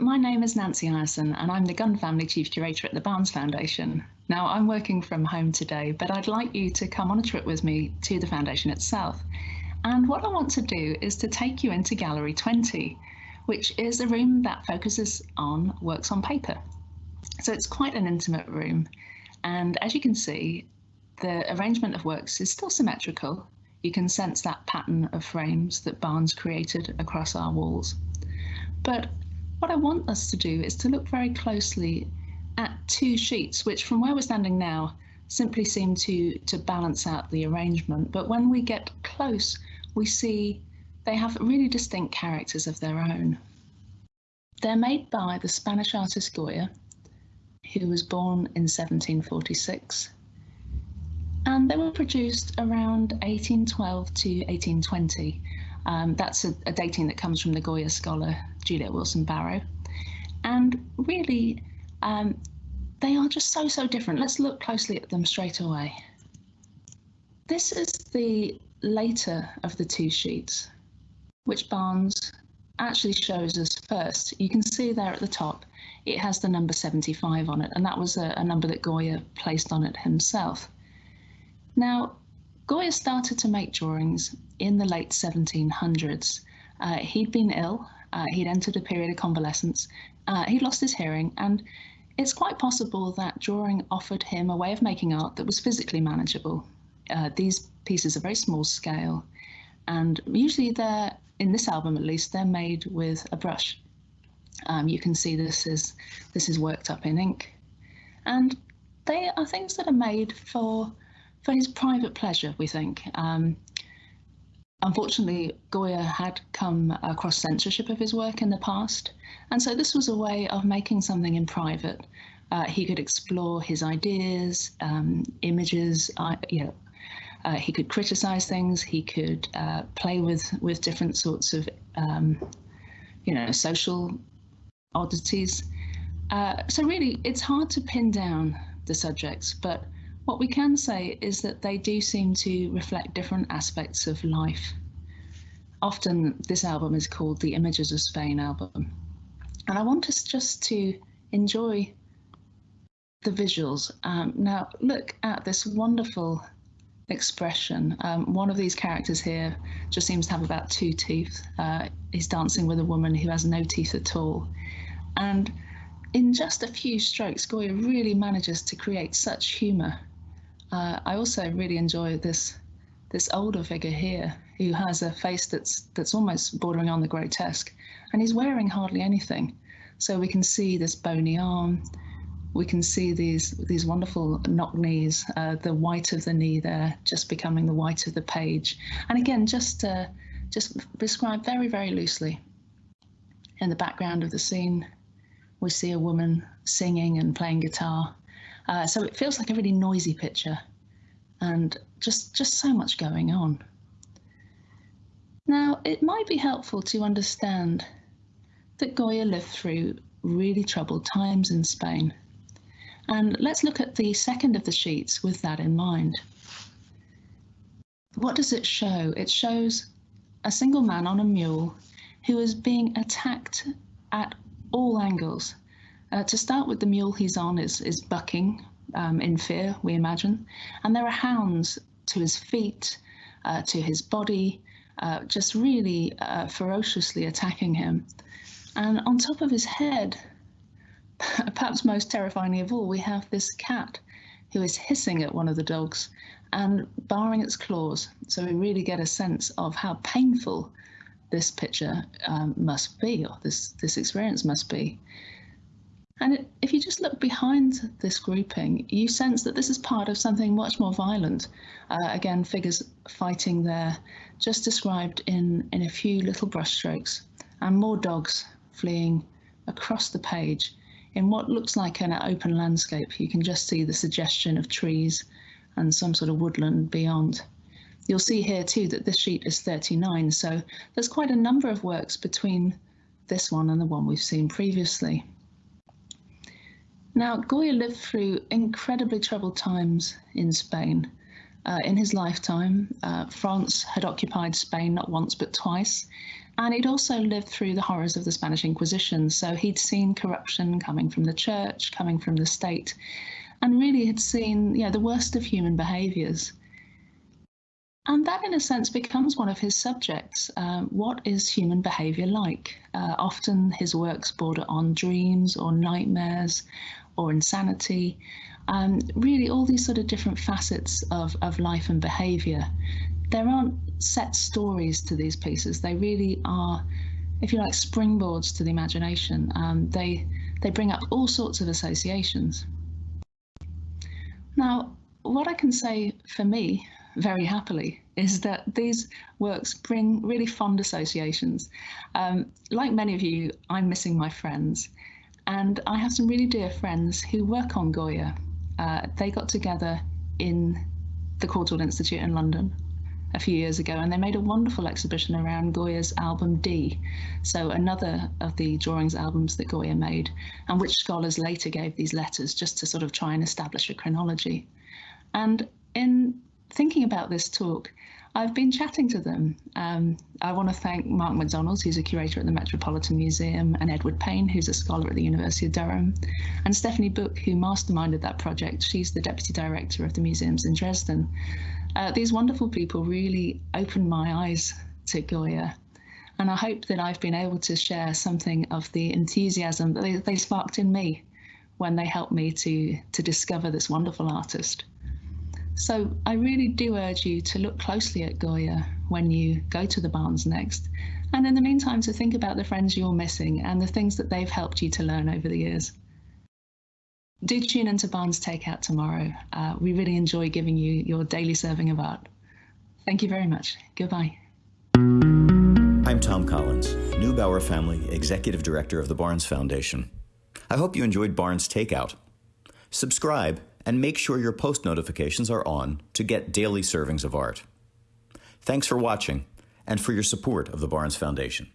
my name is Nancy Ireson and I'm the Gunn Family Chief Curator at the Barnes Foundation. Now, I'm working from home today, but I'd like you to come on a trip with me to the Foundation itself. And what I want to do is to take you into Gallery 20, which is a room that focuses on works on paper. So it's quite an intimate room. And as you can see, the arrangement of works is still symmetrical. You can sense that pattern of frames that Barnes created across our walls. But what I want us to do is to look very closely at two sheets, which from where we're standing now, simply seem to, to balance out the arrangement. But when we get close, we see they have really distinct characters of their own. They're made by the Spanish artist Goya, who was born in 1746. And they were produced around 1812 to 1820. Um, that's a, a, dating that comes from the Goya scholar Juliet Wilson Bareau. And really, um, they are just so, so different. Let's look closely at them straight away. This is the later of the two sheets, which Barnes actually shows us first. You can see there at the top, it has the number 75 on it, and that was a, a number that Goya placed on it himself. Now, Goya started to make drawings in the late 1700s. Uh, he'd been ill, uh, he'd entered a period of convalescence, uh, he'd lost his hearing, and it's quite possible that drawing offered him a way of making art that was physically manageable. Uh, these pieces are very small scale, and usually they're, in this album at least, they're made with a brush. Um, you can see this is this is worked up in ink, and they are things that are made for for his private pleasure. We think. Um, unfortunately, Goya had come across censorship of his work in the past, and so this was a way of making something in private. Uh, he could explore his ideas, um, images, uh, you know, uh, he could criticize things. He could uh, play with with different sorts of, um, you know, social oddities. Uh, so really, it's hard to pin down the subjects, but what we can say is that they do seem to reflect different aspects of life. Often, this album is called the Images of Spain album, and I want us just to enjoy the visuals. Um, now, look at this wonderful expression. Um, one of these characters here just seems to have about two teeth. Uh, he's dancing with a woman who has no teeth at all. And in just a few strokes, Goya really manages to create such humour. Uh, I also really enjoy this this older figure here who has a face that's that's almost bordering on the grotesque, and he's wearing hardly anything. So we can see this bony arm, we can see these these wonderful knock knees, uh, the white of the knee there just becoming the white of the page. And again, just uh, just described very, very loosely. In the background of the scene, we see a woman singing and playing guitar. Uh, so it feels like a really noisy picture and just, just so much going on. Now, it might be helpful to understand that Goya lived through really troubled times in Spain. And let's look at the second of the sheets with that in mind. What does it show? It shows a single man on a mule who is being attacked at all angles. Uh, to start with, the mule he's on is, is bucking um, in fear, we imagine, and there are hounds to his feet, uh, to his body, uh, just really uh, ferociously attacking him. And on top of his head, perhaps most terrifyingly of all, we have this cat who is hissing at one of the dogs and barring its claws. So we really get a sense of how painful this picture um, must be, or this, this experience must be. And if you just look behind this grouping, you sense that this is part of something much more violent. Uh, again, figures fighting there, just described in, in a few little brushstrokes, and more dogs fleeing across the page in what looks like an open landscape, you can just see the suggestion of trees and some sort of woodland beyond. You'll see here too that this sheet is 39, so there's quite a number of works between this one and the one we've seen previously. Now, Goya lived through incredibly troubled times in Spain. Uh, in his lifetime, uh, France had occupied Spain not once but twice, And he'd also lived through the horrors of the Spanish Inquisition. So he'd seen corruption coming from the church, coming from the state, and really had seen yeah, the worst of human behaviors. And that, in a sense, becomes one of his subjects. Uh, what is human behavior like? Uh, often his works border on dreams or nightmares or insanity. Um, really, all these sort of different facets of, of life and behavior there aren't set stories to these pieces. They really are, if you like, springboards to the imagination. Um, they they bring up all sorts of associations. Now, what I can say for me, very happily, is that these works bring really fond associations. Um, like many of you, I'm missing my friends, and I have some really dear friends who work on Goya. Uh, they got together in the Courtauld Institute in London a few years ago, and they made a wonderful exhibition around Goya's album D, so another of the drawings albums that Goya made, and which scholars later gave these letters just to sort of try and establish a chronology. And in thinking about this talk, I've been chatting to them. Um, I want to thank Mark McDonald, who's a curator at the Metropolitan Museum, and Edward Payne, who's a scholar at the University of Durham, and Stephanie Buck, who masterminded that project. She's the deputy director of the museums in Dresden. Uh, these wonderful people really opened my eyes to Goya. And I hope that I've been able to share something of the enthusiasm that they, they sparked in me when they helped me to, to discover this wonderful artist. So I really do urge you to look closely at Goya when you go to the Barnes next. And in the meantime, to think about the friends you're missing and the things that they've helped you to learn over the years do tune into Barnes Takeout tomorrow. Uh, we really enjoy giving you your daily serving of art. Thank you very much. Goodbye. I'm Tom Collins, Neubauer Family Executive Director of the Barnes Foundation. I hope you enjoyed Barnes Takeout. Subscribe and make sure your post notifications are on to get daily servings of art. Thanks for watching and for your support of the Barnes Foundation.